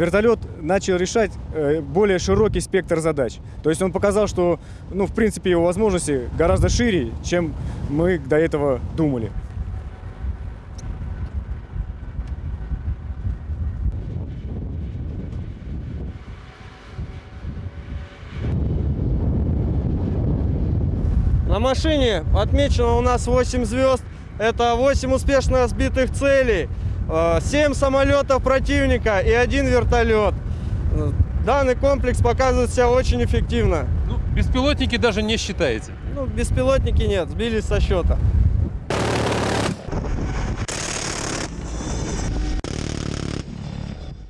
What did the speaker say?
вертолет начал решать э, более широкий спектр задач. То есть он показал, что, ну, в принципе, его возможности гораздо шире, чем мы до этого думали. На машине отмечено у нас 8 звезд. Это 8 успешно сбитых целей, 7 самолетов противника и один вертолет. Данный комплекс показывает себя очень эффективно. Ну, беспилотники даже не считаете. Ну, беспилотники нет, сбились со счета.